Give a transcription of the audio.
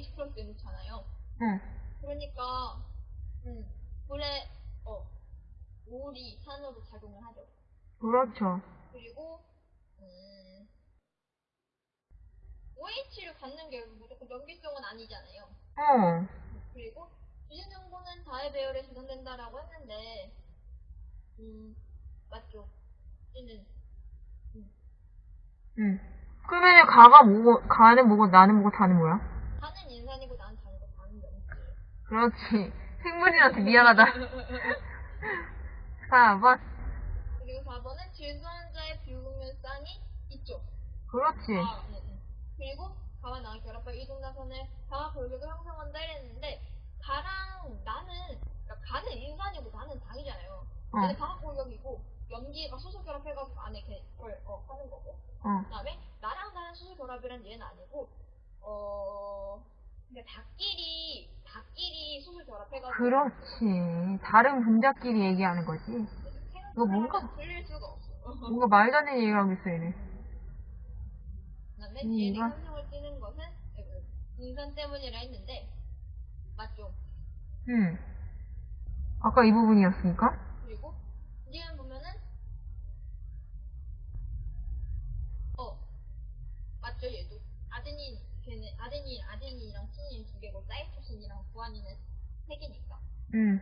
놓잖아요. 응. 그러니까 음, 불에 어 물이 산으로 작용을 하죠. 그렇죠. 그리고 음, OH를 갖는 게 무조건 염기성은 아니잖아요. 어. 그리고 주진 정보는 다의 배열에 저장된다라고 했는데 음 맞죠? 주는 응. 그러면 가가 뭐고, 가는 뭐고, 나는 뭐고, 다는 뭐야? 나는 다니고 다는 염기. 그렇지. 생물이한테 미안하다. 4번. 그리고 4번은 질소환자의 비우면산이 있죠. 그렇지. 아, 네, 네. 그리고 가와 나와 결합할 이중 나선을 가와 골격을 형성한다 이랬는데 가랑 나는 그러니까 가는 인산이고 나는 당이잖아요. 어. 근데 가와 골격이고 염기가 수소 결합해가지고 안에 그걸 어, 하는 거고. 어. 그다음에 나랑 나는 수소 결합이란 얘는 아니고 어 닭끼리 닭끼리 수소 결합해가지고 그렇지. 다른 분자끼리 얘기하는 거지. 이거 뭔가- 틀릴 수가 없어. 뭔가 말도 안 되는 얘기를 하고 있어, 얘네. 그다음에 음, DNA 이거? 형성을 띠는 것은 인산 때문이라 했는데 맞죠? 응. 아까 이 부분이었으니까? 그리고 지금 보면은 어 맞죠 얘도 아데닌 걔네 아 티닌 두 개고 사이토신이랑 구아닌은 세 개니까 응.